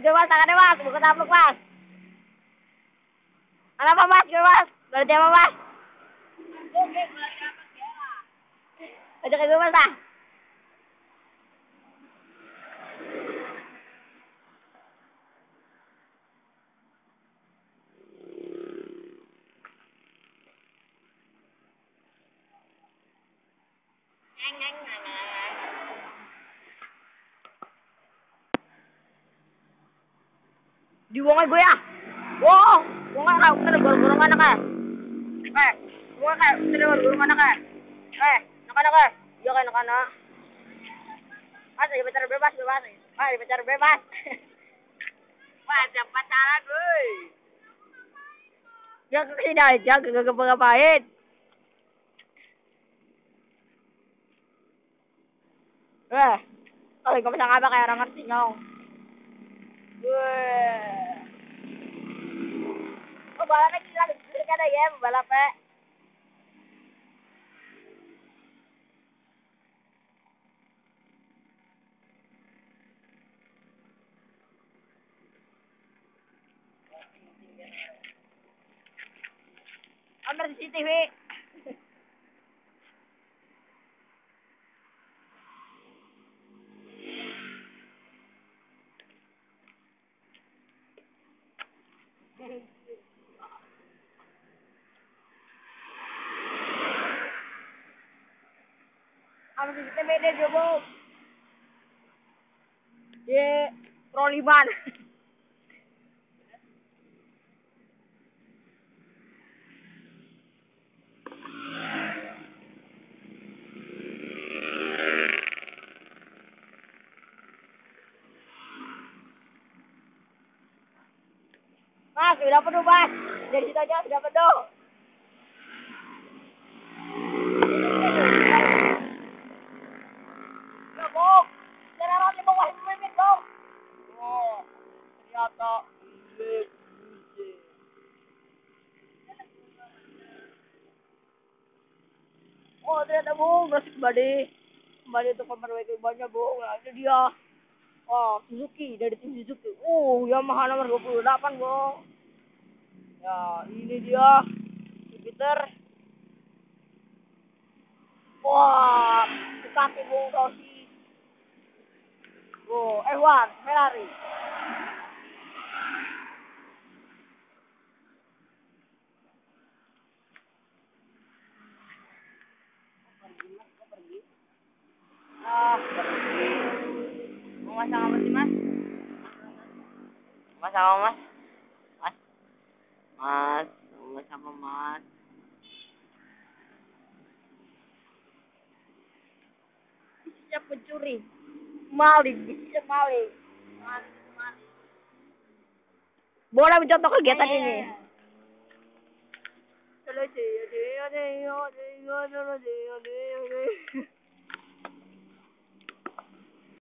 gue mas, tangannya mas, buka tapluk mas. Kenapa mas, gue mas? Berarti apa mas? Ajak gue mas ah. Diwongan gue ya. Wow, wongan ka, kana gurgurong anak ka. Eh, wongan ka, kana gurgurong anak ka. Eh, nakana ka. Iya ka nakana. Mas, di pacaran bebas, bebas. Mas, di pacaran bebas. Jangan pacaran, boy. Ya kasi dahil dyan, gagapagapahin. Eh, kalau kamu sang apa kayak orang ngerti nyong. Weh. බලන කියලා කන ගෑම් බලපෑ අමර සිටිවේ Ambil CCTV deh, Jobo. Ye, troliban. Mas, sudah penuh, Mas. Dari situ aja sudah penuh. Ya, Bong. Jangan orang di bawah pemimpin, Bong. Oh, bullshit. Oh, ternyata, Bung. Masih kembali. Kembali untuk pemerwai kebannya, Bung. Nah, itu dia. Oh, Suzuki. Dari tim Suzuki. Oh, Yamaha nomor 28, Bung. Ya, ini dia. Jupiter. Wah, Ducati Bung Rossi. Oh, F1, Ferrari. Apa sih, Mas? Masak apa, Mas? Mas? Mas, masak apa, Mas? Bisa pencuri. Maling, bisa maling. Maling, maling. Boleh mencontoh kegiatan ini. Terus,